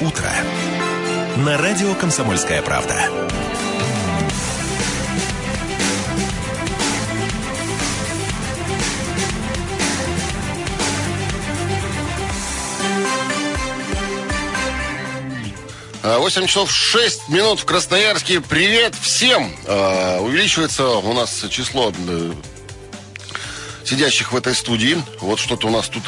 утро» на радио «Комсомольская правда». А, 8 часов 6 минут в Красноярске. Привет всем! А, Увеличивается у нас число э, сидящих в этой студии. Вот что-то у нас тут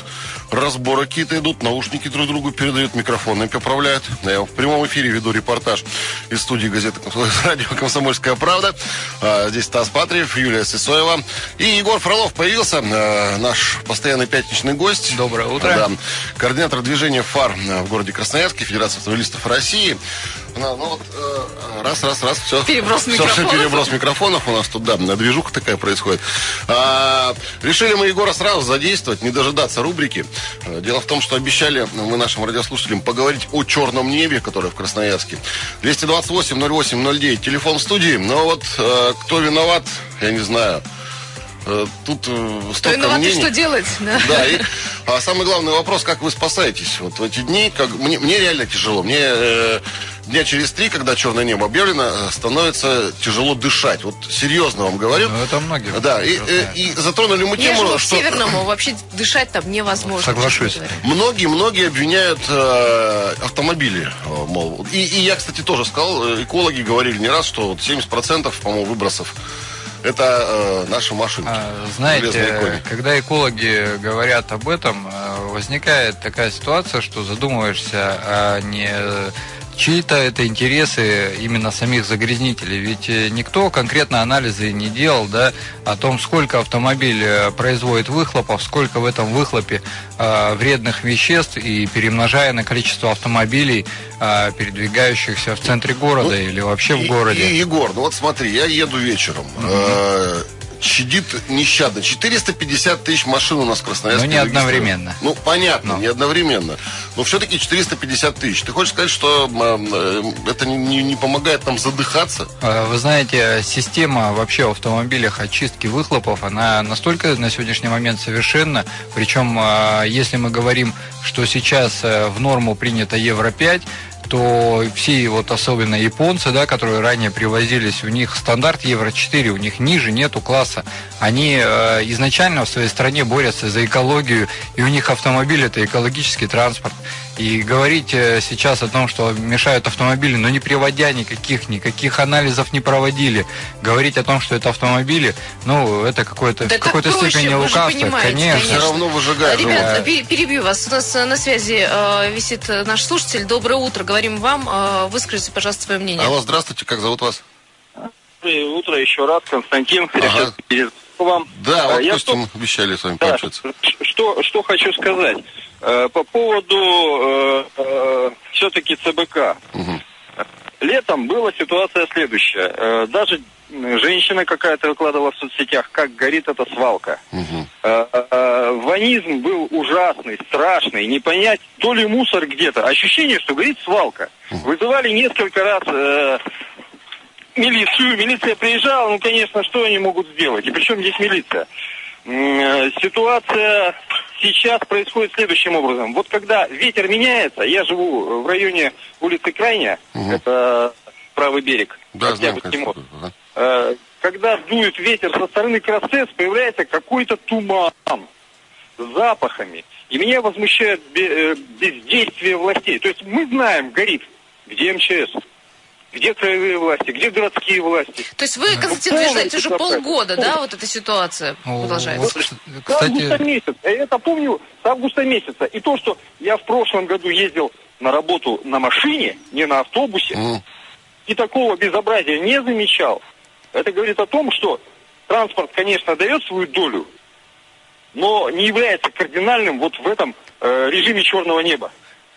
разборы какие-то идут, наушники друг другу передают, микрофоны поправляют. Я в прямом эфире веду репортаж из студии газеты «Радио Комсомольская правда». А, Здесь Стас Патриев, Юлия Сысоева. И Егор Фролов появился, э, наш постоянный пятничный гость. Доброе утро. Да, координатор движения ФАР в городе Красноярске, Федерация автомобилистов России. Ну, ну вот, э, раз, раз, раз, все. Переброс все, все, переброс микрофонов у нас тут, да, движуха такая происходит. А, решили мы Егора сразу задействовать, не дожидаться рубрики. Э, Дело в том, что обещали мы нашим радиослушателям поговорить о черном небе, которое в Красноярске. 228-08-09, телефон в студии. Но вот э, кто виноват, я не знаю. Э, Тут э, столько виноват мнений. что делать? Да. Да, и а самый главный вопрос, как вы спасаетесь? Вот в эти дни, как мне, мне реально тяжело. Мне э, дня через три, когда черное небо объявлено, э, становится тяжело дышать. Вот серьезно вам говорю. Ну, это многие. Да, и, э, и затронули мы Я тему, живу в что Северному, вообще дышать там невозможно. Соглашусь. честно говоря. многие, многие обвиняют э, автомобили. э, мол. И, и я, кстати, тоже сказал, экологи говорили не раз, что вот 70% по-моему, выбросов это э, наши машинки. А, Знаете, когда экологи говорят об этом, возникает такая ситуация, что задумываешься, а не чьи-то это интересы именно самих загрязнителей. Ведь э, никто конкретно анализы не делал, да, о том, сколько автомобиль э, производит выхлопов, сколько в этом выхлопе э, вредных веществ и перемножая на количество автомобилей, э, передвигающихся в центре города или вообще в И- городе. И, Егор, ну вот смотри, я еду вечером. э, Чадит нещадно. 450 тысяч машин у нас в Красноярске. Но не одновременно. Ну, понятно, Но. не одновременно. Но все-таки 450 тысяч. Ты хочешь сказать, что э, это не, не- не помогает нам задыхаться? Э, Вы знаете, система вообще в автомобилях очистки выхлопов, она настолько на сегодняшний момент совершенна. Причем, э, если мы говорим, что сейчас э, в норму принято Евро-5, то все вот особенно японцы, да, которые ранее привозились, у них стандарт Евро-4, у них ниже нету класса. Они э, изначально в своей стране борются за экологию, и у них автомобиль это экологический транспорт. И говорить э, сейчас о том, что мешают автомобили, но не приводя никаких, никаких анализов не проводили, говорить о том, что это автомобили, ну, это какое-то, Да в какой-то степени лукавство, конечно. Все равно выжигает. Ребят, живот. пе- перебью вас. У нас э, на связи э, висит э, наш слушатель. Доброе утро. Говорим вам. Э, Выскажите, пожалуйста, свое мнение. Алло, здравствуйте, как зовут вас? Доброе утро еще раз, Константин. Ага. Вам. Да, вот А, я Костя, мы обещали с вами Да, пообщаться. что, что хочу сказать. Э, По поводу все-таки ЦБК. Мгм. Летом была ситуация следующая. Э, Даже женщина какая-то выкладывала в соцсетях, как горит эта свалка. Э, э, Ванизм был ужасный, страшный, не понять, то ли мусор где-то. Ощущение, что горит свалка. Вызывали несколько раз э, милицию, милиция приезжала, ну, конечно, что они могут сделать? И причем здесь милиция? Э, Ситуация сейчас происходит следующим образом. Вот когда ветер меняется, я живу в районе улицы Крайняя, Мгм. это правый берег, Да, мост. конечно. Ага. Э, когда дует ветер со стороны Красец, появляется какой-то туман с запахами. И меня возмущает э, бездействие властей. То есть мы знаем, горит, где МЧС, где краевые власти, где городские власти. То есть вы, Константин, полный утверждаете, уже полгода, да, вот эта ситуация О, продолжается? вот, С августа Кстати, месяца. Я это помню с августа месяца. И то, что я в прошлом году ездил на работу на машине, не на автобусе, Мгм. и такого безобразия не замечал. Это говорит о том, что транспорт, конечно, дает свою долю, но не является кардинальным вот в этом э, режиме черного неба.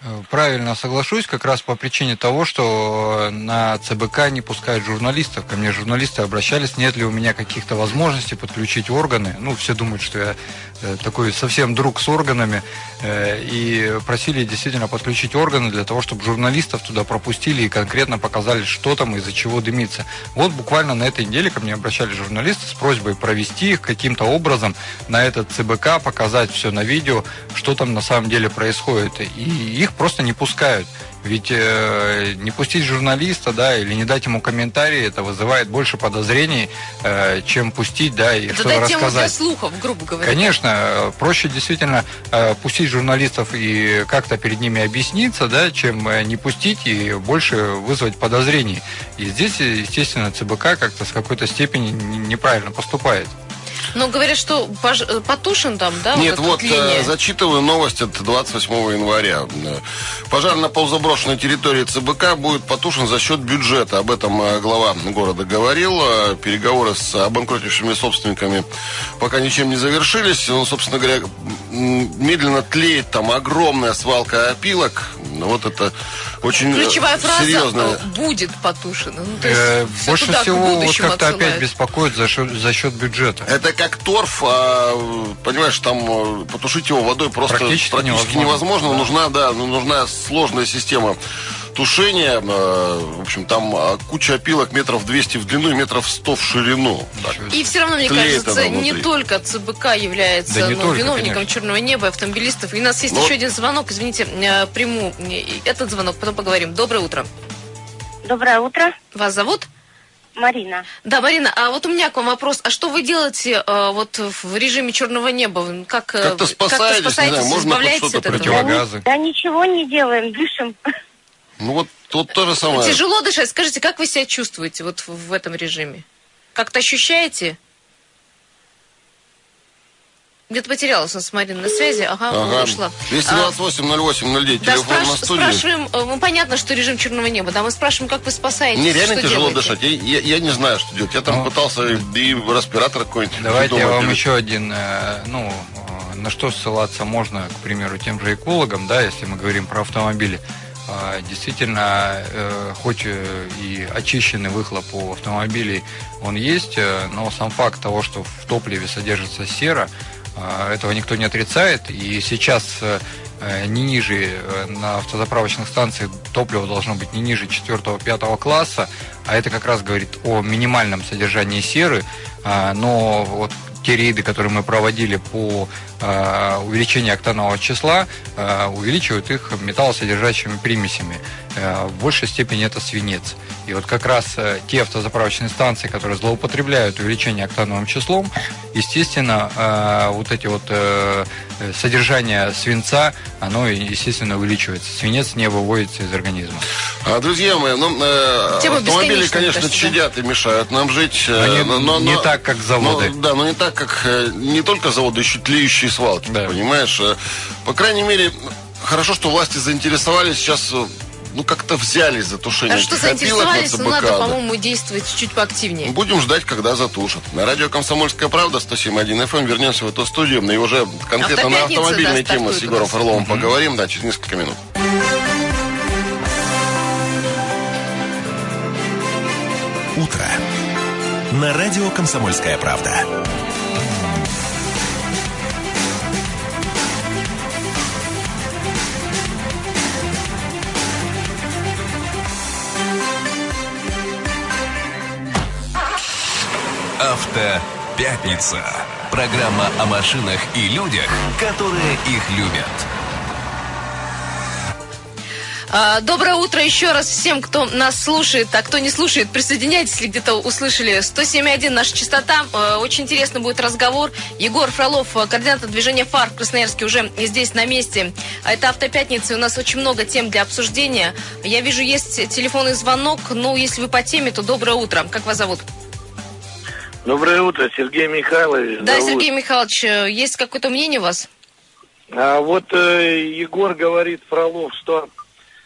Э, Правильно соглашусь, как раз по причине того, что э, на ЦБК не пускают журналистов. Ко мне журналисты обращались, нет ли у меня каких-то возможностей подключить органы. Ну, все думают, что я э, такой совсем друг с органами. И просили действительно подключить органы для того, чтобы журналистов туда пропустили и конкретно показали, что там, из-за чего дымится. Вот буквально на этой неделе ко мне обращались журналисты с просьбой провести их каким-то образом на этот ЦБК, показать все на видео, что там на самом деле происходит. И их просто не пускают. Ведь э, не пустить журналиста, да, или не дать ему комментарий, это вызывает больше подозрений, э, чем пустить, да, и Это что-то дать тему для рассказать. слухов, грубо говоря. Конечно, проще действительно э, пустить журналистов и как-то перед ними объясниться, да, чем э, не пустить и больше вызвать подозрений. И здесь, естественно, ЦБК как-то с какой-то степени неправильно поступает. Но говорят, что пож- э, потушен там, да? Нет, вот линия? э, зачитываю новость от 28 января. Э, Пожар на полузаброшенной территории ЦБК будет потушен за счет бюджета. Об этом глава города говорил. Переговоры с обанкротившими собственниками пока ничем не завершились. Ну, собственно говоря, медленно тлеет там огромная свалка опилок. Вот это очень Ключевая фраза серьезная. будет потушена. Ну, то есть Э, больше всего вот как-то опять беспокоит за счет, за счет бюджета. Это как торф, а, понимаешь, там э, потушить его водой просто Практически практически, невозможно. невозможно. Нужна, да, ну, нужна сложная система тушения. э, В общем, там а, куча опилок метров 200 в длину и метров 100 в ширину. Так. И все равно, мне Тлеет кажется, не только ЦБК является Да не ну, только, виновником конечно. черного неба, автомобилистов. И у нас есть Ну, еще один звонок. Извините, э, приму этот звонок, потом поговорим. Доброе утро. Доброе утро, Вас зовут? Марина. Да, Марина, а вот у меня к вам вопрос. А что вы делаете э, вот в режиме черного неба? Как, э, Как-то спасаетесь, не знаю, можно хоть избавляетесь что-то противогазы. Да ничего не делаем, дышим. Ну вот тут то же самое. Тяжело дышать. Скажите, как вы себя чувствуете вот в этом режиме? Как-то ощущаете? Где-то потерялась у нас Марина на связи. Ага, Ага. ушла. 228 08 09, Да, телефон спраш- на студии. спрашиваем, э, ну, понятно, что режим черного неба, да, мы спрашиваем, как вы спасаетесь, Мне реально что тяжело делаете? дышать. Я, я- я не знаю, что делать. Я там Ну. пытался и, и респиратор какой-нибудь. Давайте я вам еще один, э, ну, э, на что ссылаться можно, к примеру, тем же экологам, да, если мы говорим про автомобили. А, Действительно, хоть и очищенный выхлоп у автомобилей он есть, но сам факт того, что в топливе содержится сера, этого никто не отрицает. И сейчас э, э, не ниже э, на автозаправочных станциях топливо должно быть не ниже 4-5 класса, а это как раз говорит о минимальном содержании серы, А, но вот те рейды, которые мы проводили по э, увеличению октанового числа, э, увеличивают их металлосодержащими примесями. Э, в большей степени это свинец. И вот как раз те автозаправочные станции, которые злоупотребляют увеличение октановым числом, естественно, вот эти вот содержание свинца, оно, естественно, увеличивается. Свинец не выводится из организма. А, друзья мои, ну, э, Тема автомобили, конечно, кажется, чадят и мешают нам жить. э, Но не- не так, как заводы. но- да, но не так, как не только заводы, еще тлеющие свалки, Да. понимаешь? Э, По крайней мере, хорошо, что власти заинтересовались сейчас, э, ну, как-то взялись за тушение А что этих опилок на заинтересовались, но ЦБК, надо, да. по-моему, действовать чуть поактивнее. Будем ждать, когда затушат. На радио «Комсомольская правда» 107.1 FM. Вернемся в эту студию. И уже конкретно на автомобильные да, темы с Егором. Орловым поговорим, да, через несколько минут. Утро. На радио «Комсомольская правда». Автопятница. Программа о машинах и людях, которые их любят. А, Доброе утро еще раз всем, кто нас слушает, а кто не слушает, присоединяйтесь, если где-то услышали 107.1 наша частота. Э, Очень интересный будет разговор. Егор Фролов, э, координатор движения ФАР в Красноярске, уже здесь на месте. А Это автопятница, и у нас очень много тем для обсуждения. Я вижу, есть телефонный звонок. Ну, если вы по теме, то доброе утро. Как вас зовут? Доброе утро, Сергей Михайлович. Да, зовут. Сергей Михайлович, э, есть какое-то мнение у вас? А вот э, Егор говорит, Фролов, что,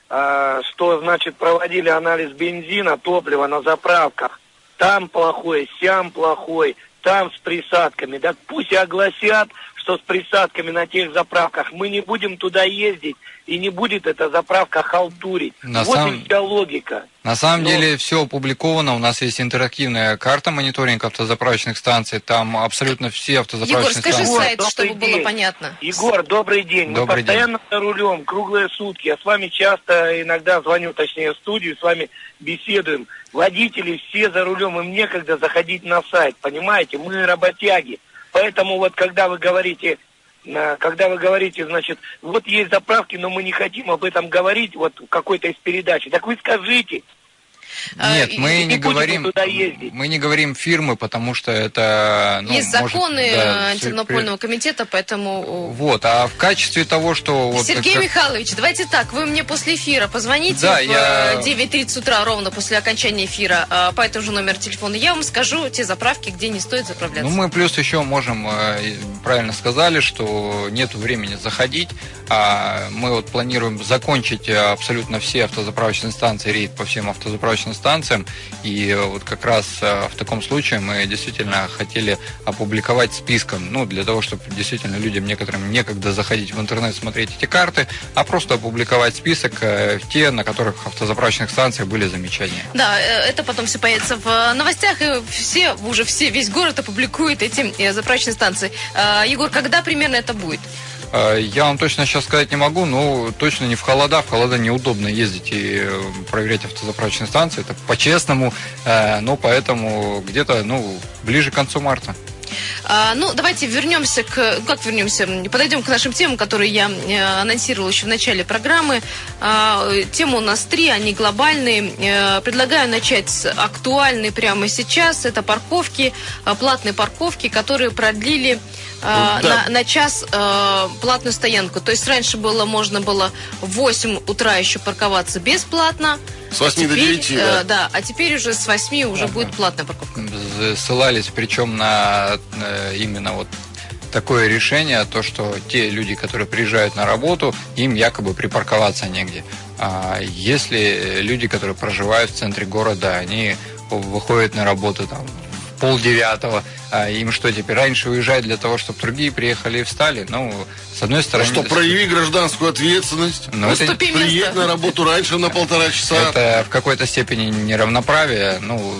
а, что значит проводили анализ бензина, топлива на заправках. Там плохой, сям плохой, там с присадками. Так пусть огласят, что с присадками на тех заправках. Мы не будем туда ездить, и не будет эта заправка халтурить. На вот самом- и вся логика. На самом Ну- деле все опубликовано. У нас есть интерактивная карта мониторинга автозаправочных станций. Там абсолютно все Егор, автозаправочные скажи станции. Егор, сайт, добрый чтобы было день. понятно. Егор, добрый день. Добрый Мы постоянно за рулем, круглые сутки. Я с вами часто, иногда звоню, точнее, в студию, с вами беседуем. Водители все за рулем, им некогда заходить на сайт, понимаете? Мы работяги. Поэтому вот, когда вы говорите, когда вы говорите, значит, вот есть заправки, но мы не хотим об этом говорить, вот в какой-то из передач, так вы скажите. А, Нет, и- мы и не говорим, туда ездить. мы не говорим фирмы, потому что это ну, Есть может, законы да, э, антимонопольного комитета, поэтому... Вот, а в качестве того, что вот Сергей как- Михайлович, давайте так, вы мне после эфира позвоните Да, в я- э, 9.30 утра, ровно после окончания эфира, э, по этому же номеру телефона. Я вам скажу те заправки, где не стоит заправляться. Ну, мы плюс еще можем, э, правильно сказали, что нет времени заходить. А мы вот планируем закончить э, абсолютно все автозаправочные станции, рейд по всем автозаправочным станциям. И вот как раз э, в таком случае мы действительно хотели опубликовать списком, ну, для того, чтобы действительно людям некоторым некогда заходить в интернет, смотреть эти карты, а просто опубликовать список э, те, на которых автозаправочных станциях были замечания. Да, э, это потом все появится в новостях, и все, уже все, весь город опубликует эти заправочные станции. Егор, когда примерно это будет? Э, Я вам точно сейчас сказать не могу, но точно не в холода. В холода неудобно ездить и э, проверять автозаправочные станции. Это по-честному, э, но поэтому где-то ну, ближе к концу марта. А, ну, давайте вернемся к... Как вернемся? Подойдем к нашим темам, которые я э, анонсировала еще в начале программы. А, темы у нас три, они глобальные. Э, предлагаю начать с актуальной прямо сейчас. Это парковки, платные парковки, которые продлили э, Да. на, на час э, платную стоянку. То есть раньше было, можно было в 8 утра еще парковаться бесплатно. С 8 до Теперь, 9, э, да. да, а теперь уже с 8 уже Ага. будет платная парковка. Ссылались причем на э, именно вот такое решение, то, что те люди, которые приезжают на работу, им якобы припарковаться негде. А если люди, которые проживают в центре города, они выходят на работу там в полдевятого, а им что теперь раньше уезжать для того, чтобы другие приехали и встали? Ну, с одной Ну стороны... что, прояви гражданскую ответственность. Ну, это- Приедь на работу раньше на полтора часа. Это в какой-то степени неравноправие. Ну,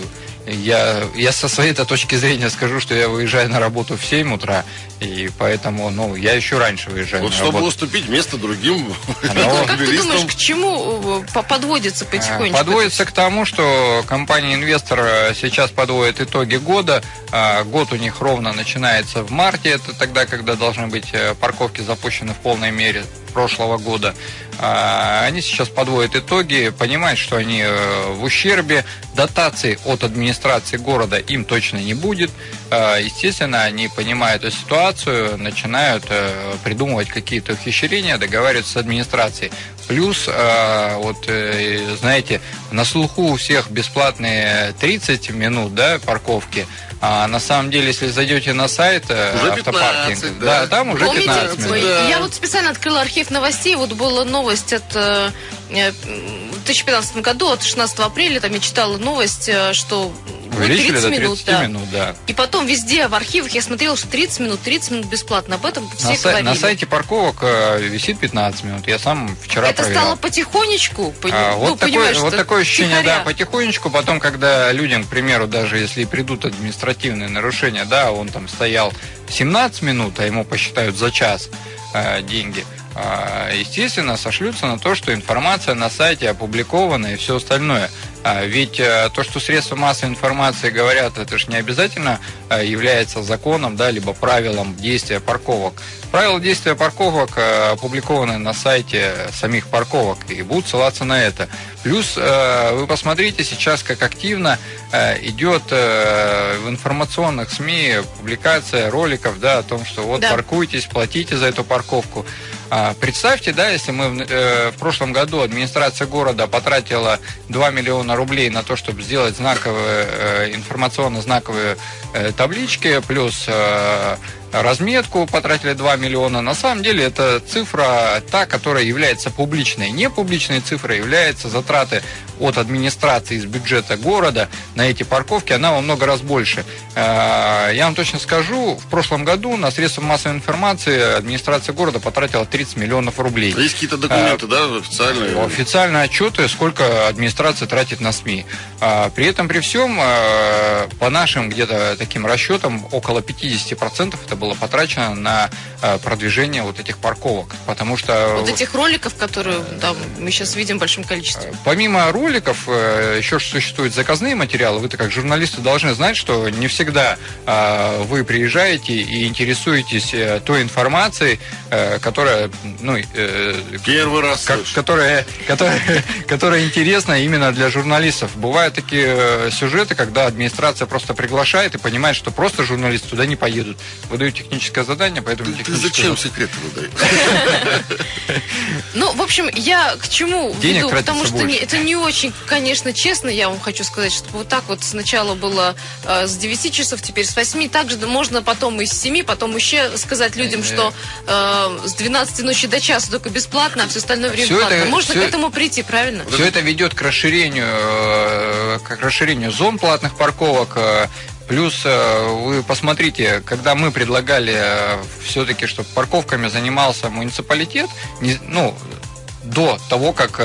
я, я со своей-то точки зрения скажу, что я выезжаю на работу в 7 утра, и поэтому, ну, я еще раньше выезжаю Вот чтобы работу. уступить место другим Ну, Как ты думаешь, к чему э, по- подводится потихонечку? Подводится к тому, что компания-инвестор сейчас подводит итоги года. А, Год у них ровно начинается в марте. Это тогда, когда должны быть э, парковки запущены в полной мере прошлого года. А, Они сейчас подводят итоги, понимают, что они э, в ущербе. Дотаций от администрации города им точно не будет. А, Естественно, они понимают эту ситуацию, начинают э, придумывать какие-то ухищрения, договариваются с администрацией. Плюс, э, вот, э, знаете, на слуху у всех бесплатные 30 минут да, парковки. А на самом деле, если зайдете на сайт э, Уже автопаркинг, 15, да. там уже Помните, 15 минут. Да. я вот специально открыла архив новостей, вот была новость от э, в 2015 году, от 16 апреля, там я читала новость, что Увеличили 30 до минут. 30 да. минут, да. И потом везде в архивах я смотрела, что 30 минут, 30 минут бесплатно. Об этом все На, сай- на сайте парковок висит 15 минут. Я сам вчера Это проверял. стало потихонечку, пони- А, ну, вот, такое, понимаешь, вот такое ощущение, втихаря. да, потихонечку. Потом, когда людям, к примеру, даже если придут административные нарушения, да, он там стоял 17 минут, а ему посчитают за час э, деньги, а, естественно, сошлются на то, что информация на сайте опубликована и все остальное. А Ведь э, то, что средства массовой информации говорят, это же не обязательно э, является законом, да, либо правилом действия парковок. Правила действия парковок э, опубликованы на сайте самих парковок и будут ссылаться на это. Плюс вы посмотрите сейчас, как активно идет в информационных СМИ публикация роликов да, о том, что вот Да. паркуйтесь, платите за эту парковку. А, Представьте, да, если мы в, э, в прошлом году администрация города потратила 2 миллиона рублей на то, чтобы сделать знаковые, э, информационно-знаковые э, таблички, плюс разметку потратили 2 миллиона. На самом деле это цифра та, которая является публичной. Не публичной цифрой является затраты от администрации из бюджета города на эти парковки, она во много раз больше. Э, Я вам точно скажу, в прошлом году на средства массовой информации администрация города потратила 30 миллионов рублей. Есть какие-то документы, да, официальные? Официальные отчеты, сколько администрация тратит на СМИ. А, При этом, при всем, а, по нашим где-то таким расчетам, около 50% это было потрачено на э, продвижение вот этих парковок. Потому что... Вот этих роликов, которые там, мы сейчас видим в большом количестве. Помимо роликов, э, еще существуют заказные материалы. Вы-то как журналисты должны знать, что не всегда э, вы приезжаете и интересуетесь э, той информацией, э, которая, ну, э, Первый раз как- которая, которая, которая интересна именно для журналистов. Бывают такие э, сюжеты, когда администрация просто приглашает и понимает, что просто журналисты туда не поедут. Выдают техническое задание, поэтому Ты техническое зачем секреты выдаешь? Ну, в общем, я к чему веду? Потому что это не очень, конечно, честно, я вам хочу сказать, что вот так вот сначала было э, с 9 часов, теперь с 8. Также можно потом и с 7, потом еще сказать людям, что э, с 12 ночи до часа только бесплатно, а все остальное время платно. Можно к этому прийти, правильно? Все это ведет к расширению, э, к расширению зон платных парковок. Э, Плюс э, вы посмотрите, когда мы предлагали все-таки, чтобы парковками занимался муниципалитет, не- ну, до того, как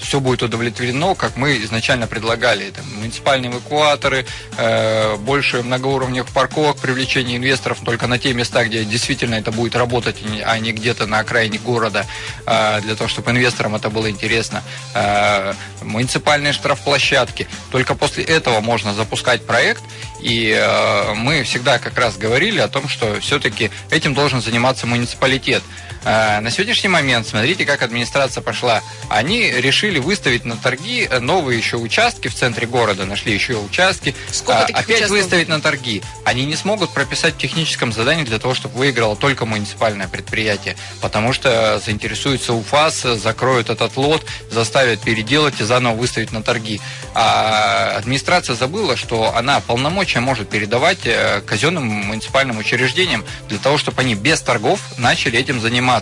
все будет удовлетворено, как мы изначально предлагали. Это муниципальные эвакуаторы, э, больше многоуровневых парковок, привлечение инвесторов только на те места, где действительно это будет работать, и не- а не где-то на окраине города, э, для того, чтобы инвесторам это было интересно. Э, муниципальные штрафплощадки. Только после этого можно запускать проект, и э, мы всегда как раз говорили о том, что все-таки этим должен заниматься муниципалитет. Э, На сегодняшний момент, смотрите, как администрация пошла. Они решили выставить на торги э, новые еще участки в центре города, нашли еще участки. Сколько А, таких Опять участков? выставить на торги. Они не смогут прописать в техническом задании для того, чтобы выиграло только муниципальное предприятие, потому что заинтересуется УФАС, закроют этот лот, заставят переделать и заново выставить на торги. А администрация забыла, что она полномочия может передавать э, казенным муниципальным учреждениям для того, чтобы они без торгов начали этим заниматься.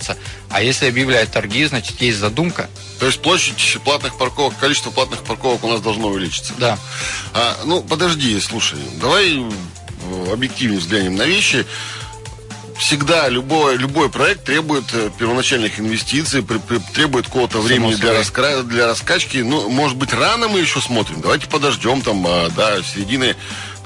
А если объявляют торги, значит есть задумка. То есть площадь платных парковок, количество платных парковок у нас должно увеличиться. Да. А, ну, подожди, слушай, давай э, объективнее взглянем на вещи. Всегда любой, любой проект требует э, первоначальных инвестиций, при- при- требует какого-то времени для, раскра- для раскачки. Ну, может быть, рано мы еще смотрим. Давайте подождем там а, до середины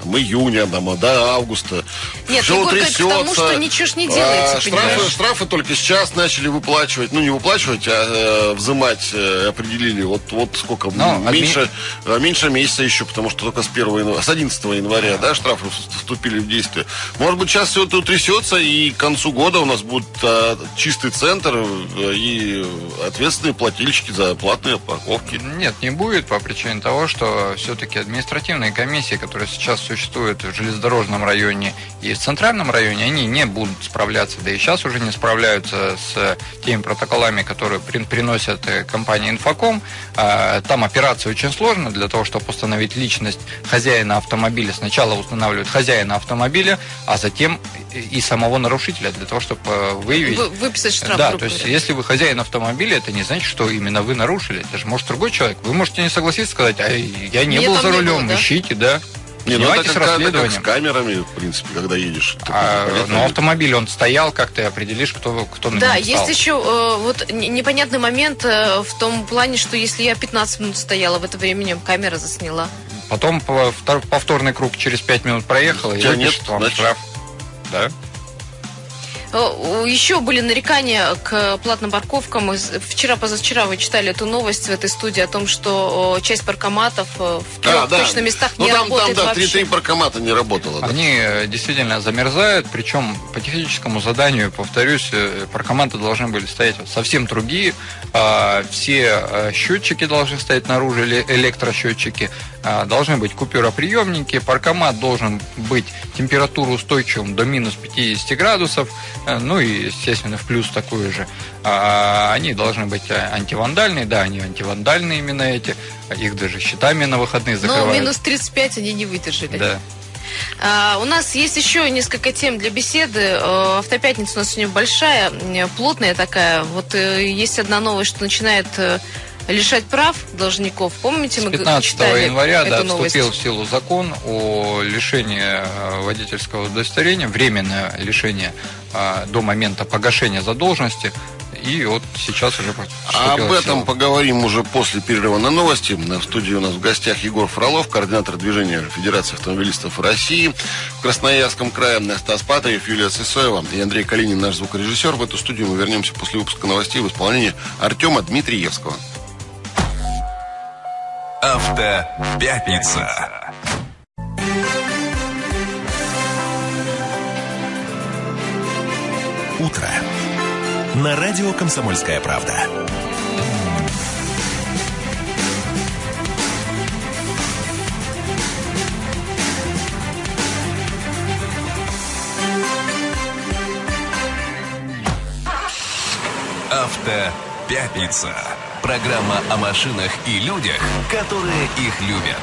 там, июня, там, а, до августа. Нет, Всё Егор говорит к тому, трясется. что ничего ж не делается, А, понимаешь? штрафы, штрафы только сейчас начали выплачивать. Ну, не выплачивать, а э, взимать э, определили. Вот, вот сколько? Ну, адми- меньше, э, меньше месяца еще, потому что только с 1 января, с 11 января, да, штрафы вступили в действие. Может быть, сейчас все это утрясется, и к концу года у нас будет э, чистый центр э, и ответственные плательщики за платные парковки. Нет, не будет по причине того, что все-таки административные комиссии, которые сейчас существуют в железнодорожном районе и в центральном районе, они не будут справляться, да и сейчас уже не справляются с теми протоколами, которые при- приносят э, компания Инфоком. А, Там операция очень сложная для того, чтобы установить личность хозяина автомобиля. Сначала устанавливают хозяина автомобиля, а затем и самого нарушителя для того, чтобы э, выявить Вы- выписать штраф, да, то есть говоря. если вы хозяин автомобиля, это не значит, что именно вы нарушили. Это же может другой человек. Вы можете не согласиться, сказать, а я не Меня был за не рулем, было, да? ищите, да. Не, ну это Занимайтесь как, с расследованием. камерами, в принципе, когда едешь. А, но автомобиль, он стоял, как ты определишь, кто, кто на Да, нем есть еще э, вот непонятный момент э, в том плане, что если я 15 минут стояла, в это время камера засняла. Потом по- втор- повторный круг через 5 минут проехал, и выпишет нет, вам значит- штраф. Да. Э, Еще были нарекания к платным парковкам. Вчера, позавчера вы читали эту новость в этой студии о том, что э, часть паркоматов э, в трех А, да. точно местах ну, не там, там, работает да, вообще. три, три паркомата не работало. да. Они действительно замерзают, причем по техническому заданию, повторюсь, паркоматы должны были стоять совсем другие. А, Все счетчики должны стоять наружу, эле- электросчетчики. А, Должны быть купюроприемники. Паркомат должен быть температуроустойчивым до минус 50 градусов. Э, Ну и, естественно, в плюс такую же. А, Они должны быть э, антивандальные. Да, они антивандальные именно эти. Их даже щитами на выходные Но закрывают. минус 35 они не выдержали. Да. А, у нас есть еще несколько тем для беседы. Э, Автопятница у нас сегодня большая, плотная такая. Вот э, есть одна новость, что начинает лишать прав должников. Помните, мы г- 15 читали января эту да, новость? вступил в силу закон о лишении э, водительского удостоверения, временное лишение э, до момента погашения задолженности. и вот сейчас уже об этом поговорим уже после перерыва на новости. В студии у нас в гостях Егор Фролов, координатор движения Федерации автомобилистов России. В Красноярском крае Стас Патаев, Юлия Сысоева и Андрей Калинин, наш звукорежиссер. В эту студию мы вернемся после выпуска новостей в исполнении Артема Дмитриевского. Автопятница. Утро. На радио «Комсомольская правда». Автопятница. Программа о машинах и людях, которые их любят.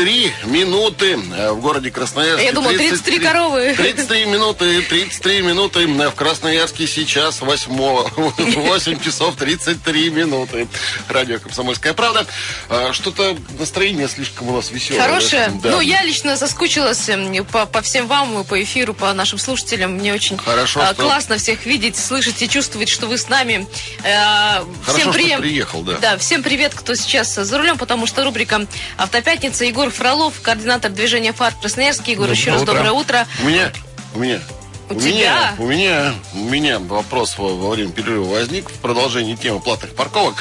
33 минуты э, в городе Красноярске. Я думал, 33 коровы. 33 минуты, 33 минуты э, в Красноярске сейчас 8, 8 часов 33 минуты. Радио «Комсомольская правда». А, Что-то настроение слишком у нас веселое. Хорошее. Да. Ну, я лично соскучилась по, по всем вам, по эфиру, по нашим слушателям. Мне очень Хорошо, а, что- классно всех видеть, слышать и чувствовать, что вы с нами. Э, Хорошо, что прием- приехал, да. Да, всем привет, кто сейчас за рулем, потому что рубрика «Автопятница». Егор Фролов, координатор движения «Фар» в Красноярске. Егор, еще раз Доброе доброе утро. У меня, у меня. У меня, тебя? у меня, у меня вопрос во, во время перерыва возник в продолжении темы платных парковок.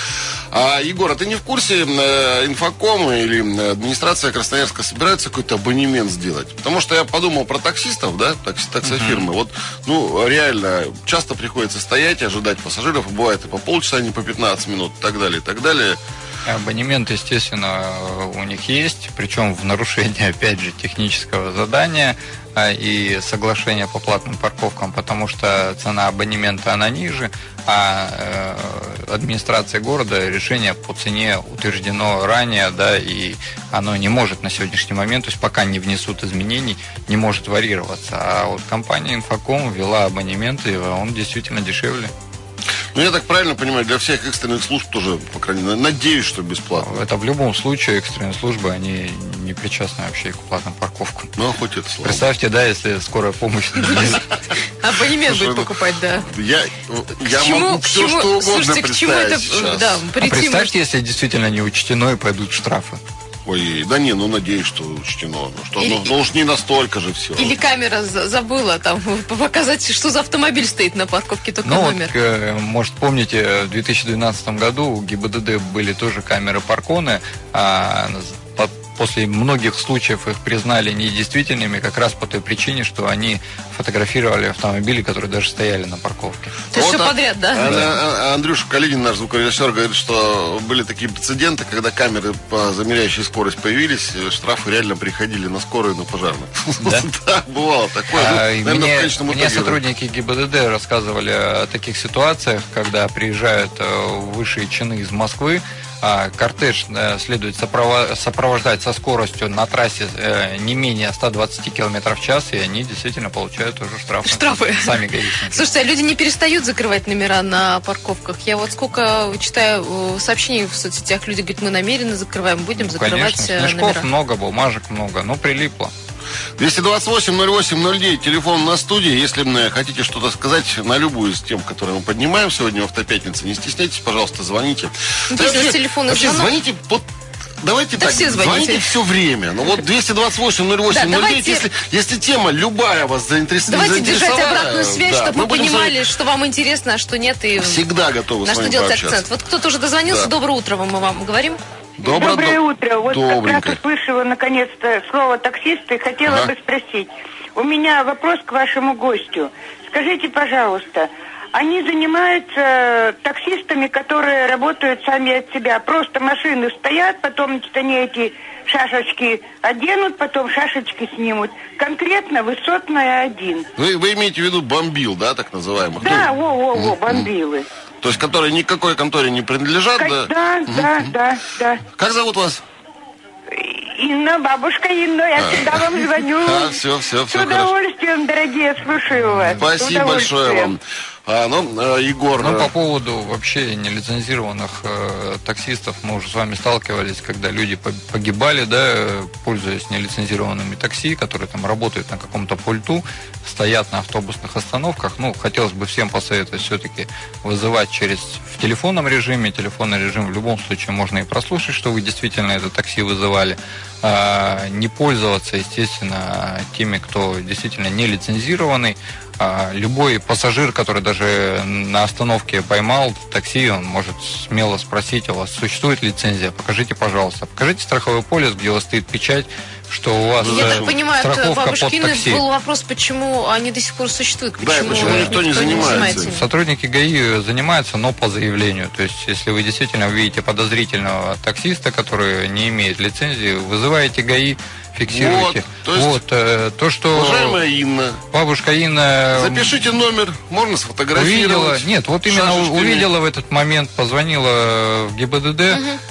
А, Егор, а ты не в курсе, э, инфоком или э, администрация Красноярска собирается какой-то абонемент сделать? Потому что я подумал про таксистов, да, такси, таксофирмы. Вот, ну, реально, часто приходится стоять и ожидать пассажиров. Бывает и по полчаса, а не по 15 минут, и так далее, и так далее. Абонемент, естественно, у них есть, причем в нарушении, опять же, технического задания а, и соглашения по платным парковкам, потому что цена абонемента, она ниже, а э, администрация города решение по цене утверждено ранее, да, и оно не может на сегодняшний момент, то есть пока не внесут изменений, не может варьироваться. А вот компания Инфоком ввела абонемент, и он действительно дешевле. Ну, я так правильно понимаю, для всех экстренных служб тоже, по крайней мере, надеюсь, что бесплатно. Это в любом случае экстренные службы, они не причастны вообще к платным парковкам. Ну, хоть это слава. Представьте, да, если скорая помощь Абонемент будет ну, покупать, да. Я, я могу все, что угодно слушайте, к чему это, представить сейчас. да, А прийти представьте, если действительно не учтено и пойдут штрафы. Ой, да не, ну надеюсь, что учтено. Ну, что, Или- ну, ну уж не настолько же все. Или камера за- забыла там показать, что за автомобиль стоит на парковке, только Ну, вот, номер. э, может, помните, в 2012 году у ГИБДД были тоже камеры Парконы, а после многих случаев их признали недействительными как раз по той причине, что они фотографировали автомобили, которые даже стояли на парковке. То есть все а- подряд, да? а- а- Андрюша Калинин, наш звукорежиссер, говорит, что были такие прецеденты, когда камеры, по замеряющей скорость появились, штрафы реально приходили на скорую, на пожарных. Да? Да, бывало такое. Ну, А, и наверное, в мне, конечном мне итоге, да. сотрудники ГИБДД рассказывали о таких ситуациях, когда приезжают высшие чины из Москвы, а кортеж э, следует сопровождать со скоростью на трассе э, не менее 120 км в час, и они действительно получают уже штрафы. Штрафы. Сами гаишники. Слушайте, а люди не перестают закрывать номера на парковках. Я вот сколько читаю э, сообщений в соцсетях, люди говорят, мы намеренно закрываем, будем Ну, закрывать Конечно, номера. много, бумажек много, ну прилипло. 228-08-09, телефон на студии. Если м, хотите что-то сказать на любую из тем, которые мы поднимаем сегодня в Автопятнице, не стесняйтесь, пожалуйста, звоните. Ну, Да вообще- телефонный вообще звонок- звоните вот Давайте Да так, все звоните. все время. Ну вот 228-08-09, Да, давайте- если, если тема любая вас заинтерес- Давайте заинтересовала... держать обратную связь, да, чтобы мы понимали, что вам интересно, а что нет, и Всегда готовы на с что вами делать пообщаться. акцент. Вот кто-то уже дозвонился. Да. Доброе утро мы вам говорим. Добро- Доброе до- утро. Вот как Добренько. раз услышала наконец-то слово таксист и хотела Ага. бы спросить. У меня вопрос к вашему гостю. Скажите, пожалуйста, они занимаются таксистами, которые работают сами от себя. Просто машины стоят, потом значит, они эти шашечки оденут, потом шашечки снимут. Конкретно высотная один. Вы, вы имеете в виду бомбил, да, так называемых? Да, Ну, во-во-во, бомбилы. То есть, которые никакой конторе не принадлежат, да? Да, да, да, да. Как зовут вас? Инна, бабушка Инна, я всегда вам звоню. А, все, все, С все хорошо. удовольствием, дорогие, слушаю вас. С Спасибо большое вам. А, ну, э, Егор... Ну, э, по поводу вообще нелицензированных э, таксистов, мы уже с вами сталкивались, когда люди по- погибали, да, э, пользуясь нелицензированными такси, которые там работают на каком-то пульту, стоят на автобусных остановках. Ну, хотелось бы всем посоветовать все-таки вызывать через в телефонном режиме. Телефонный режим в любом случае можно и прослушать, что вы действительно это такси вызывали. А, не пользоваться, естественно, теми, кто действительно не лицензированный. А, любой пассажир, который даже на остановке поймал такси, он может смело спросить у вас, существует лицензия, покажите, пожалуйста. Покажите страховой полис, где у вас стоит печать, что у вас Я э, так понимаю, от страховка под такси. был вопрос, почему они до сих пор существуют, Да, и почему, почему никто не занимается ими. Сотрудники ГАИ занимаются, но по заявлению. То есть, если вы действительно видите подозрительного таксиста, который не имеет лицензии, вызываете ГАИ, фиксируете. Вот, то есть- Вот, э, то, что Уважаемая Инна, бабушка Инна запишите номер, можно увидела, сфотографировать. нет, вот именно шашечками. увидела в этот момент, позвонила в ГИБДД,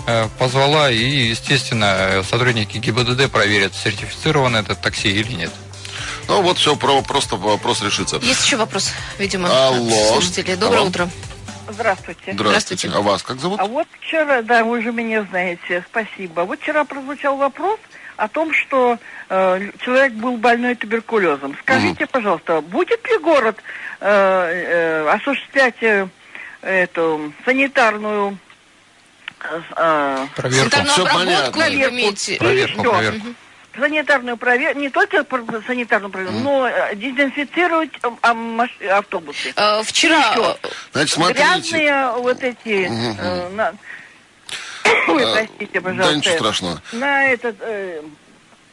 э, позвала, и, естественно, сотрудники ГИБДД проверят, сертифицирован этот такси или нет. Ну вот все, про, просто вопрос решится. Есть еще вопрос, видимо, Алло. от слушателей. Доброе Алло. утро. Здравствуйте. Здравствуйте. А вас как зовут? А вот вчера, да, вы же меня знаете, спасибо. Вот вчера прозвучал вопрос о том, что э, человек был больной туберкулезом. Скажите, пожалуйста, будет ли город э, э, осуществлять э, эту санитарную э, э, Проверку. Санитарную обработку понятно. имеете... Проверку, Всё. проверку. санитарную проверку, не только про- санитарную проверку, но э, дезинфицировать э, а, автобусы. Э, Вчера... Еще. э, Значит, смотрите. Грязные вот эти, э, на- Ой, А, простите, Да, пожалуйста. ничего страшного. На этот, э,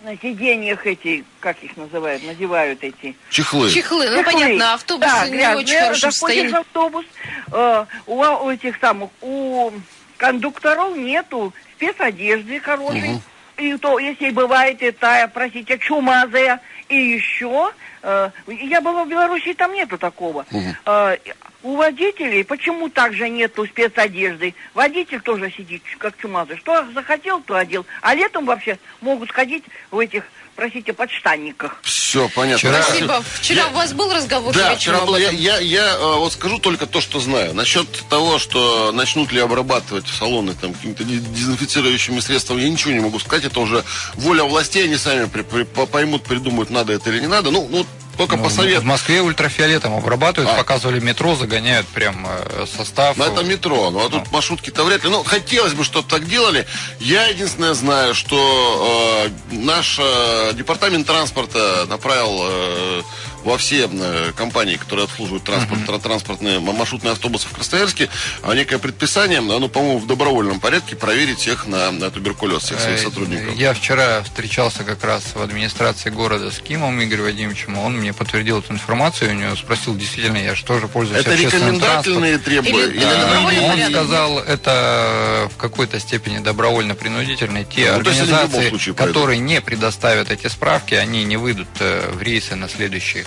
на сиденьях эти, как их называют, надевают эти. Чехлы. Чехлы, ну Чехлы. понятно, автобусы да, не грязные. очень хорошо стоят. в автобус, э, у, а- у этих самых, у кондукторов нету спецодежды хорошей. И то, если бывает это, простите, чумазая. И еще, э, я была в Беларуси, там нету такого. Э, у водителей почему также нету спецодежды? Водитель тоже сидит как чумазый. Что захотел, то одел. А летом вообще могут сходить в этих, простите, подштанниках. Все, понятно. Вчера- Спасибо. Вчера у вас был разговор Да, вчера был. Я, я, я, э, вот скажу только то, что знаю. Насчет того, что начнут ли обрабатывать салоны там какими-то де- дезинфицирующими средствами, я ничего не могу сказать. Это уже воля властей, они сами при- при- по- поймут, придумают, надо это или не надо. Ну, ну только Ну, по совету. В Москве ультрафиолетом обрабатывают, А. показывали метро, загоняют прям э, состав. Но это метро, ну а тут маршрутки-то вряд ли. Ну, хотелось бы, чтобы так делали. Я единственное знаю, что э, наш э, департамент транспорта направил э, во все э, компании, которые обслуживают транспорт, тра- транспортные маршрутные автобусы в Красноярске, а некое предписание, оно, по-моему, в добровольном порядке проверить всех на, на туберкулез, всех своих Э, сотрудников. Я вчера встречался как раз в администрации города с Кимом Игорем Вадимовичем. Он мне подтвердил эту информацию. У него спросил, действительно, я же тоже пользуюсь Это общественным транспортом. рекомендательные требования? Или- Или Да, добровольный Он порядок. сказал, это в какой-то степени добровольно-принудительные. Те Ну, организации, случае которые не предоставят эти справки, они не выйдут э, в рейсы на следующих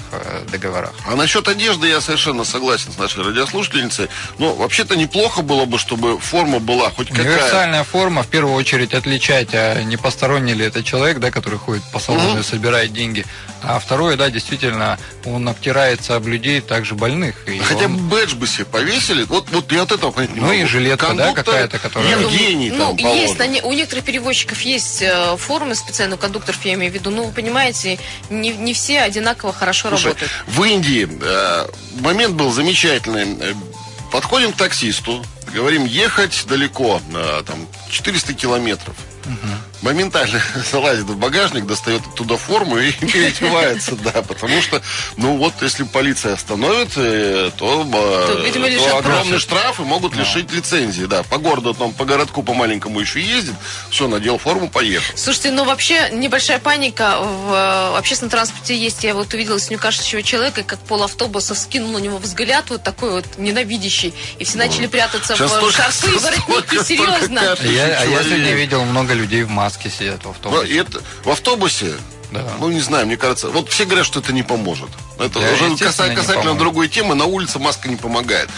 договорах. А насчет одежды я совершенно согласен с нашей радиослушательницей. Но вообще-то неплохо было бы, чтобы форма была хоть какая. Универсальная форма, в первую очередь, отличать, а не посторонний ли это человек, да, который ходит по салону Мгм. и собирает деньги. А второе, да, действительно, он обтирается об людей, также больных. И Хотя он- бы бэдж бы себе повесили. Вот, вот я от этого понять не Ну могу. и жилетка, да, Кондуктор какая-то, которая- Евгений ну, там есть, положен. на не- у некоторых перевозчиков есть э, формы специально, у кондукторов я имею в виду. Ну, вы понимаете, не, не все одинаково хорошо Слушай, в Индии э, момент был замечательный. Подходим к таксисту, говорим, ехать далеко, э, там, 400 километров. Моментально залазит в багажник, достает оттуда форму и переодевается, да, потому что, ну вот, если полиция остановит, э, то, э, То, видимо, то огромные штрафы могут лишить лицензии, да. По городу, там, по городку, по маленькому еще ездит, все, надел форму, поехал. Слушайте, ну вообще небольшая паника в э, общественном транспорте есть. Я вот увидела синюкашечего человека, как пол автобуса вскинул на него взгляд вот такой вот ненавидящий. И все начали прятаться Сейчас в шарфы и воротники. Серьезно. А я, а я сегодня видел много людей в маске сидят в автобусе. это, в автобусе, Да. ну не знаю, мне кажется, вот все говорят, что это не поможет. Это Да, уже каса- не касательно другой темы, на улице маска не помогает.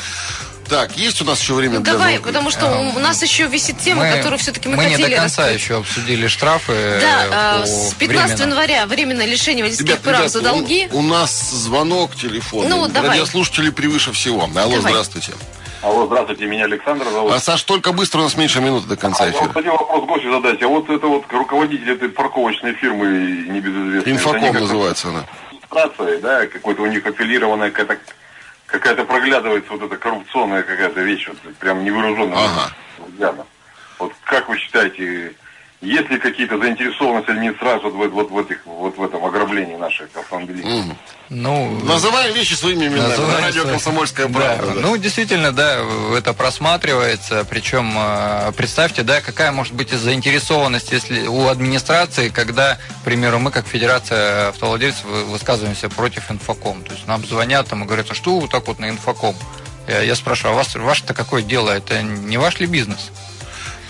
Так, есть у нас еще время Ну для давай, звонка? потому что у нас еще висит тема, Мы- которую все-таки мы, мы не хотели до конца раскрыть. еще обсудили штрафы Да, э, а, по с 15 временно. января временное лишение водительских Ребят, прав ребят, за у- долги. У, нас звонок телефонный. Ну, давай. Радиослушатели превыше всего. Алло, Давай. здравствуйте. Алло, здравствуйте, меня Александр зовут. А, Саш, только быстро, у нас меньше минуты до конца А вот хотел вопрос гостю задать. А вот это вот руководитель этой парковочной фирмы небезызвестной. Инфоком называется она. администрация, да, какой-то у них аффилированная какая-то какая-то проглядывается вот эта коррупционная какая-то вещь, вот, прям невооруженным Ага. взглядом. Вот как вы считаете, есть ли какие-то заинтересованности администрации вот, в- вот, в этих, вот в этом ограблении наших автомобилистов? Мгм. Ну, Называем вещи своими именами. Называем На радио свои- «Комсомольская Да, правда». да. Ну, действительно, да, это просматривается. Причем, э, представьте, да, какая может быть заинтересованность если у администрации, когда, к примеру, мы, как Федерация автовладельцев, вы- высказываемся против инфоком. То есть нам звонят там и говорят, а что вы так вот на инфоком? Я, я спрашиваю, а вас, ваше-то какое дело? Это не ваш ли бизнес?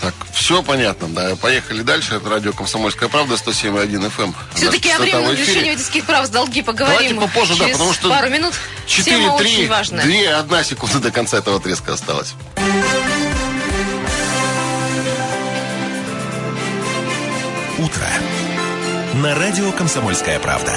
Так, все понятно, да. Поехали дальше. Это радио «Комсомольская правда», 107.1 FM. Все-таки о частота в временном эфире. лишении водительских прав за долги поговорим Давайте попозже, да, потому что пару минут. 4, Тема 3, очень важная. 2, 1 секунда до конца этого отрезка осталось. Утро. На радио «Комсомольская правда».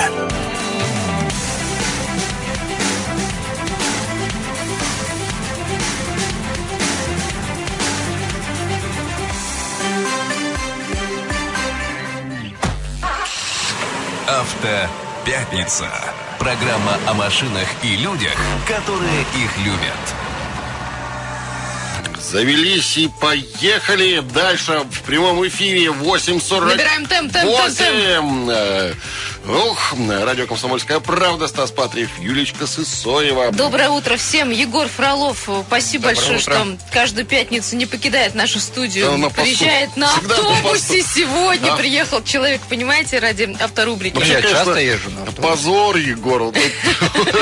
Автопятница. Программа о машинах и людях, которые их любят. Завелись и поехали дальше в прямом эфире 8.40. Набираем темп, темп, темп, темп. 8. Э, Ух, радио «Комсомольская правда», Стас Патриев, Юлечка Сысоева. Доброе утро всем. Егор Фролов, спасибо Доброе большое, утро. что каждую пятницу не покидает нашу студию. Да, на. Приезжает на Всегда на автобусе. посту. Сегодня А. приехал человек, понимаете, ради авторубрики. Ну, Вообще, я конечно, часто езжу на автобусе. Позор, Егор.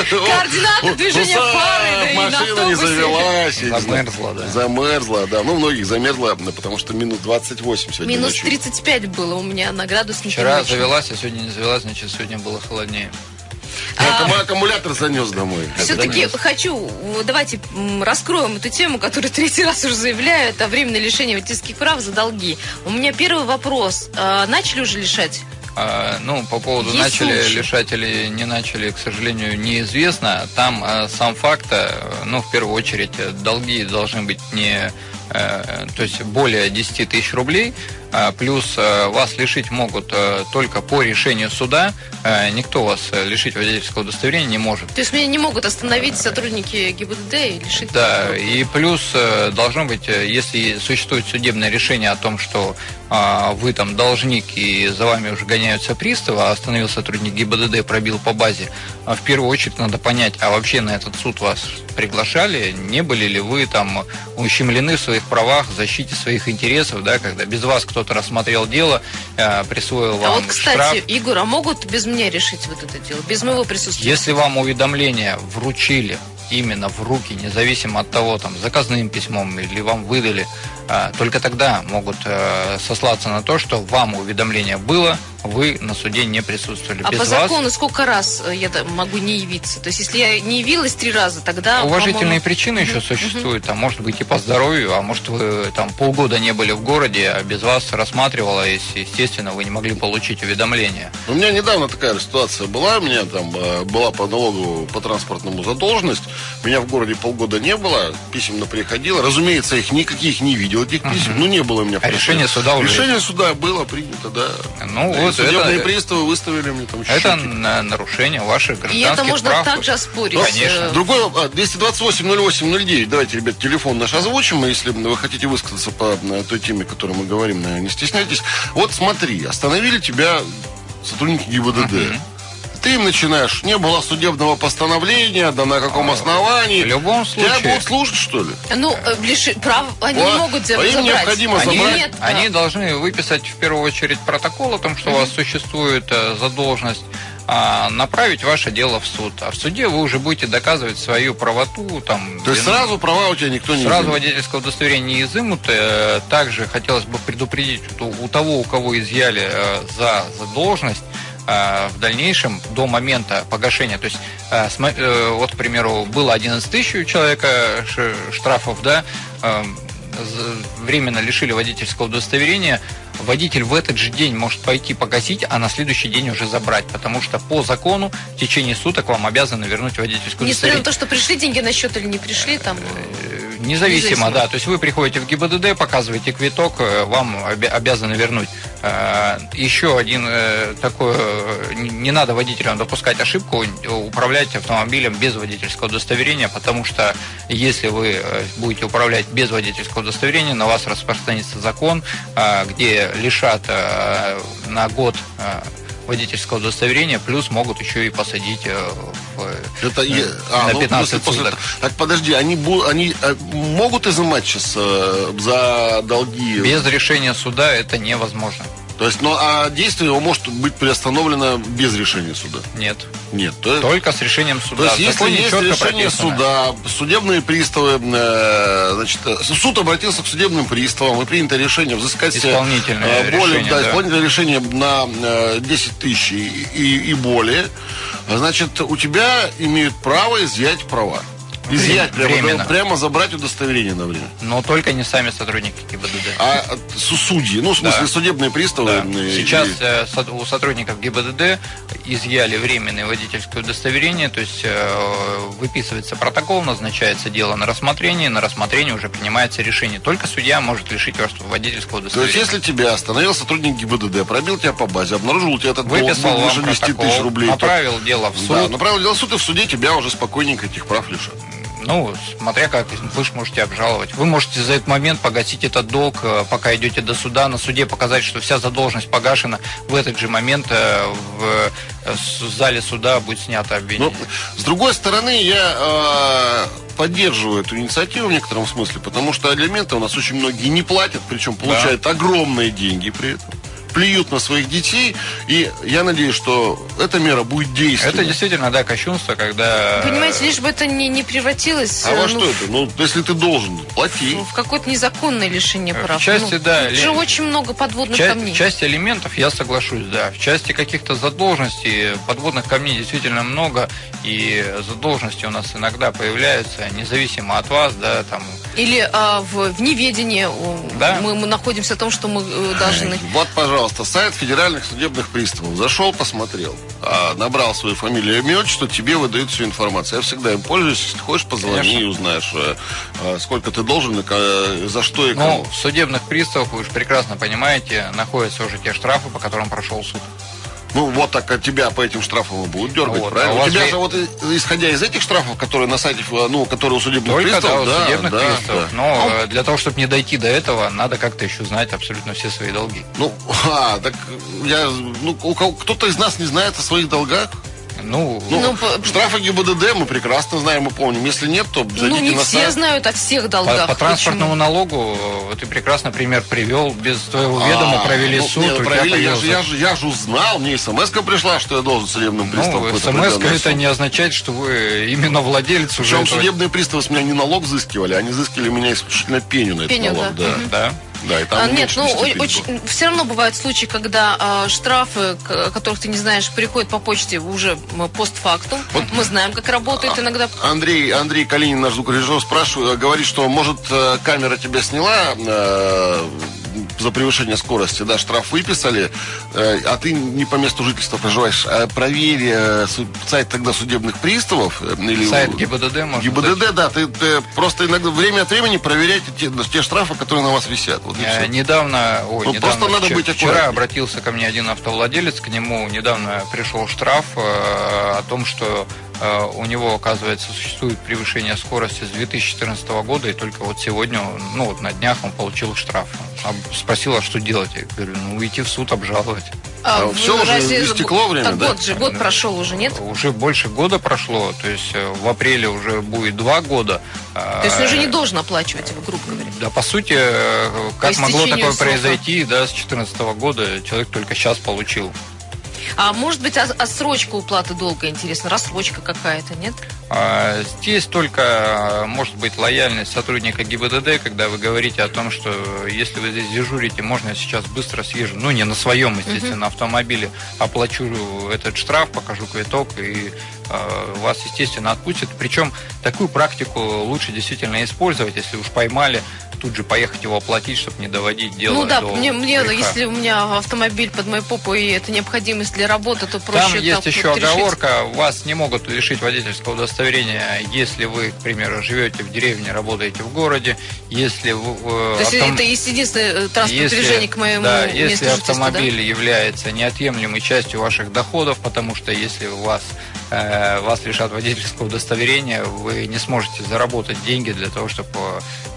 Координатор движения да на Машина не автобусе. завелась. Замерзла, да. Замерзла, да. Ну, многих замерзла, да, потому что минус 28 сегодня Минус ночью. 35 было у меня на градуснике. Вчера завелась, а сегодня не завелась, значит, сегодня было холоднее. Я аккум- аккумулятор занес домой. Все-таки хочу, давайте раскроем эту тему, которую третий раз уже заявляю, это временное лишение водительских прав за долги. У меня первый вопрос. А, начали уже лишать? А, ну, по поводу Есть начали случаи? лишать или не начали, к сожалению, неизвестно. Там э, сам факт, э, ну, в первую очередь, э, долги должны быть не, э, то есть более 10 тысяч рублей, а, плюс э, вас лишить могут э, только по решению суда. Э, Никто вас лишить водительского удостоверения не может. То есть меня не могут остановить сотрудники ГИБДД и лишить? Да, и плюс должно быть, если существует судебное решение о том, что а, вы там должник и за вами уже гоняются приставы, а остановил сотрудник ГИБДД, пробил по базе, а в первую очередь надо понять, а вообще на этот суд вас приглашали, не были ли вы там ущемлены в своих правах, в защите своих интересов, да, когда без вас кто-то рассмотрел дело, э, присвоил вам А вот, кстати, штраф. Егор, а могут без меня решить вот это дело? Без моего присутствия? Если вам уведомление вручили именно в руки, независимо от того, там, заказным письмом или вам выдали, а, только тогда могут э, сослаться на то, что вам уведомление было, вы на суде не присутствовали. А Без по вас закону сколько раз э, я могу не явиться? То есть, если я не явилась три раза, тогда... уважительные причины еще существуют, а может быть и по здоровью, а может вы там полгода не были в городе, а без вас рассматривалось, естественно, вы не могли получить уведомление. У меня недавно такая ситуация была. У меня там э, была по налогу по транспортному задолженность. Меня в городе полгода не было. Писем приходило. Разумеется, их никаких не видел, этих писем. Ну, не было у меня. А решение суда уже Решение суда было принято, да. Ну, И вот Судебные это- приставы выставили мне там Это счетчик. на- нарушение ваших И гражданских это можно прав. также оспорить. Конечно. Другой вопрос. А, 228-08-09. Давайте, ребят, телефон наш озвучим. Если вы хотите высказаться по э, той теме, о которой мы говорим, э, не стесняйтесь. Вот смотри, остановили тебя сотрудники ГИБДД. Ты им начинаешь, не было судебного постановления, да на каком основании. А, В любом Тебя случае- будут слушать, что ли? Ну, э, лиши- прав, они Вот. не могут за- А им забрать. необходимо Они- забрать. Нет, Они должны выписать в первую очередь протокол о том, что у вас существует э, задолженность, а, направить ваше дело в суд. А в суде вы уже будете доказывать свою правоту. Там, То есть вину. сразу права у тебя никто не Сразу изымет. водительского удостоверения не изымут. Э, Также хотелось бы предупредить, что у того, у кого изъяли за задолженность, в дальнейшем до момента погашения, то есть э, э, вот, к примеру, было 11 тысяч у человека штрафов, да, э, з- временно лишили водительского удостоверения, водитель в этот же день может пойти погасить, а на следующий день уже забрать, потому что по закону в течение суток вам обязаны вернуть водительское Несмотря удостоверение. на то, что пришли деньги на счет или не пришли, там... Независимо, Независимо. да. То есть вы приходите в ГИБДД, показываете квиток, э, вам обя- обязаны вернуть. Э, Еще один э, такой, не надо водителям допускать ошибку, управлять автомобилем без водительского удостоверения, потому что если вы будете управлять без водительского удостоверения, на вас распространится закон, где лишат на год водительского удостоверения, плюс могут еще и посадить э, в, Это э, а, на ну, 15 если после суток. этого- Так подожди, они, бу- они э, могут изымать сейчас э, за долги? Без решения суда это невозможно. То есть, ну, а действие его может быть приостановлено без решения суда? Нет. Нет. То, Только с решением то суда. есть, В если есть решение прописано. суда, судебные приставы, э, значит, э, суд обратился к судебным приставам и принято решение взыскать себе, Исполнительное э, более, решение, да, да. исполнительное решение на э, 10 тысяч и, и- и более, значит, у тебя имеют право изъять права. Изъять прямо, Временно. прямо забрать удостоверение на время. Но только не сами сотрудники ГИБДД. А су- судьи, ну, в смысле, Да. судебные приставы. Да. э, Сейчас э, у сотрудников ГИБДД изъяли временное водительское удостоверение, то есть э, выписывается протокол, назначается дело на рассмотрение, на рассмотрение уже принимается решение. Только судья может лишить вас водительского То есть, удостоверения. если тебя остановил сотрудник ГИБДД, пробил тебя по базе, обнаружил у тебя этот долг Выписал выше вам 10 протокол, тысяч рублей, то- направил дело в суд. Да, направил дело в суд, и в суде тебя уже спокойненько этих прав лишат. Ну, смотря как, вы же можете обжаловать. Вы можете за этот момент погасить этот долг, э, пока идете до суда, на суде показать, что вся задолженность погашена. В этот же момент э, в э, с- зале суда будет снято обвинение. Но, с другой стороны, я э, поддерживаю эту инициативу в некотором смысле, потому что алименты у нас очень многие не платят, причем получают огромные деньги при этом. Плюют на своих детей, и я надеюсь, что эта мера будет действенной. Это действительно, да, кощунство, когда... Понимаете, лишь бы это не, не превратилось А э, во ну, что это? Ну, если ты должен, плати. в какое-то незаконное лишение В прав. части, Ну, да, тут же очень много подводных Часть, камней. часть элементов я соглашусь, да. В части каких-то задолженностей подводных камней действительно много, и задолженности у нас иногда появляются, независимо от вас, да, там. Или а, в, в неведении Да. мы, мы находимся о том, что мы э, должны. Вот, пожалуйста, сайт федеральных судебных приставов. Зашел, посмотрел, а, набрал свою фамилию, имя, отчество, тебе выдают всю информацию. Я всегда им пользуюсь. Если хочешь, позвони Конечно. и узнаешь, э, э, сколько ты должен, и ка- за что и Ну, кому. в судебных приставах, вы же прекрасно понимаете, находятся уже те штрафы, по которым прошел суд. Ну, вот так от тебя по этим штрафам и будут дергать, Вот, правильно? а у тебя же- же вот, и- исходя из этих штрафов, которые на сайте, э, ну, которые у судебных Только да, приставов, у да, судебных да, приставов. да. Но э, для того, чтобы не дойти до этого, надо как-то еще знать абсолютно все свои долги. Ну, а, так я, ну, у кого- кто-то из нас не знает о своих долгах. Ну, Ну, Ну, по- штрафы ГИБДД мы прекрасно знаем и помним. Если нет, то зайдите Ну, не на все сайт. знают о всех по, долгах. по транспортному Почему? налогу э, ты прекрасно пример привел. Без твоего ведома А, провели ну, суд, не, провели, я, же, я, же, я же узнал, мне смс пришла, что я должен судебным Ну, какой-то смс определенный это не означает, что вы именно владелец уже Причем этого- судебные приставы с меня не налог взыскивали, они взыскивали меня исключительно пеню на этот Пеню, налог. да. Да, Мгм. Да. Да, и там А, нет, ну 10 о- тысяч было. очень, все равно бывают случаи, когда а, штрафы, к- которых ты не знаешь, приходят по почте уже постфактум. Мы знаем, как работает иногда. Андрей, Андрей Калинин, наш звукорежиссер, спрашивает, говорит, что, может, э, камера тебя сняла э, за превышение скорости, да, штраф выписали, э, а ты не по месту жительства проживаешь. А проверь э, сайт тогда судебных приставов. э, Или Сайт ГИБДД можно ГИБДД, да, ты, ты просто иногда время от времени проверяйте те, те штрафы, которые на вас висят. Вот Э. Недавно, ой, Ну, недавно, просто надо вчера, быть вчера обратился ко мне один автовладелец, к нему недавно пришел штраф э, о том, что у него, оказывается, существует превышение скорости с 2014 года, и только вот сегодня, ну вот на днях он получил штраф. Об- Спросил, а что делать? Я говорю, ну идти в суд обжаловать. А вы всё уже истекло время, так да? год же, год прошел уже, нет? Уже больше года прошло, то есть э, в апреле уже будет два года. То есть он уже не должен оплачивать его, грубо говоря. Да, по сути, э, как По могло такое срока. произойти, да, с 2014 года человек только сейчас получил. А может быть, отсрочка уплаты долга, интересно, рассрочка какая-то, нет? А, Здесь только а, может быть лояльность сотрудника ГИБДД, когда вы говорите о том, что если вы здесь дежурите, можно я сейчас быстро съезжу, ну не на своем, естественно, автомобиле, оплачу этот штраф, покажу квиток и а, вас, естественно, отпустят. Причем такую практику лучше действительно использовать, если уж поймали, тут же поехать его оплатить, чтобы не доводить дело ну да, до мне, мне греха. если у меня автомобиль под моей попой, и это необходимость для работы, то проще Там есть еще вот решить. оговорка, вас не могут лишить водительского удостоверения, если вы, к примеру, живете в деревне, работаете в городе, если вы, э, То есть автом- это единственное э, транспортное если- движение к моему да, месту если жительства, да? автомобиль является неотъемлемой частью ваших доходов, потому что если у вас э, вас лишат водительского удостоверения, вы не сможете заработать деньги для того, чтобы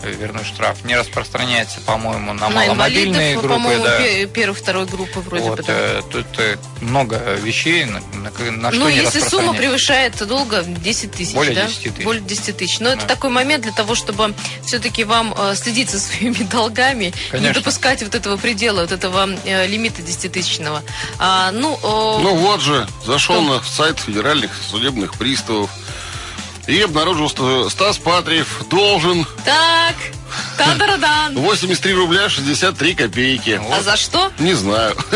э, вернуть штраф. Не распространяется, по-моему, на, На маломобильные инвалидов, группы. по-моему, да. пе- первой, второй группы вроде Вот, бы. да. э, тут э, много вещей, на, на- на что Ну, не если сумма превышает долго 10 тысяч, Более да? 10 тысяч. Более 10 тысяч. Но это Да. такой момент для того, чтобы все-таки вам э, следить за своими долгами, не Конечно. допускать вот этого предела, вот этого э, лимита 10-тысячного. А, ну, э, Ну вот же, зашел Что? на сайт федеральных судебных приставов и обнаружил, что Стас Патриев должен так, та-да-да-дан. 83 рубля 63 копейки. А за что? Не знаю.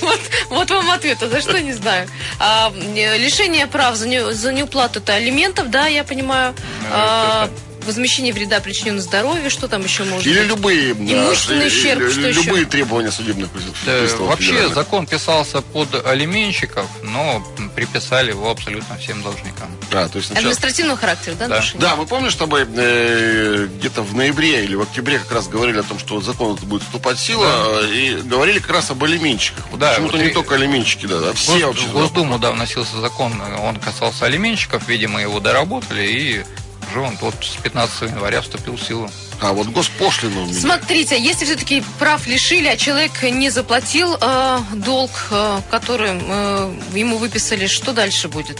Вот, вот вам ответ, а за что не знаю. А, лишение прав за, не, за неуплату это алиментов, да, я понимаю. А, возмещение вреда причиненного здоровью, что там еще может Или любые, да, Имущественный ущерб, э, что еще? любые требования судебных Да, приставов. вообще федеральных. закон писался под алименщиков, но приписали его абсолютно всем должникам. А, то есть сначала- Административного характера, да, Да. нарушение? Да, мы помним, с тобой э, где-то в ноябре или в октябре как раз говорили о том, что закон будет вступать в силу, э, и говорили как раз об алименщиках. Вот Да, почему-то вот не и- только алименщики, да, а все Гос- вообще. в Госдуму, да, вносился закон, он касался алименщиков, видимо, его доработали, и уже он вот с 15 января вступил в силу. А вот госпошлину у меня. Смотрите, если все-таки прав лишили, а человек не заплатил э, долг, э, который э, ему выписали, что дальше будет?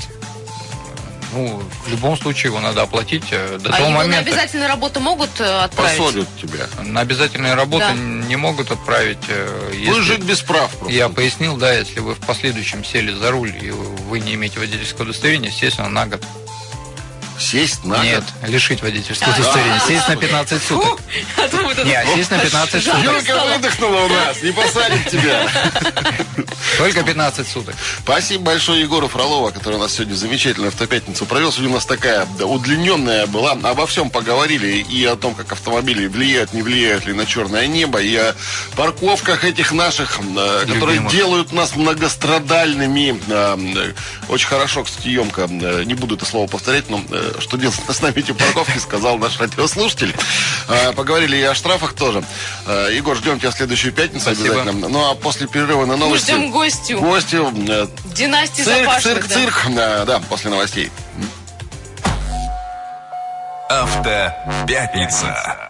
Ну, в любом случае его надо оплатить э, до а того его на момента. обязательную работу могут э, отправить? Посадят тебя. На обязательные работы Да. не могут отправить. э, если- жить без прав просто. Я пояснил, да, если вы в последующем сели за руль и вы не имеете водительского удостоверения, естественно, на год. Сесть на Нет, год. лишить водительского удостоверения. Сесть на 15 суток. А то вот это- Не, сесть на 15 Жалко суток. Юрка выдохнула у нас, не посадим тебя. Только 15 суток. Спасибо большое Егору Фролова, который у нас сегодня замечательную автопятницу провел. Сегодня у нас такая удлиненная была. Обо всем поговорили и о том, как автомобили влияют, не влияют ли на черное небо, и о парковках этих наших, э, которые делают нас многострадальными. Э, Очень хорошо, кстати, емко, э, не буду это слово повторять, но что делать с нами эти парковки, сказал наш радиослушатель. Э, Поговорили и о штрафах тоже. Э, Егор, ждем тебя в следующую пятницу Спасибо. обязательно. Ну а после перерыва на Мы новости... ждем гостю. Гостю. э, Династии Цирк, Запашных. цирк, да. цирк. Да, да, после новостей. Автопятница.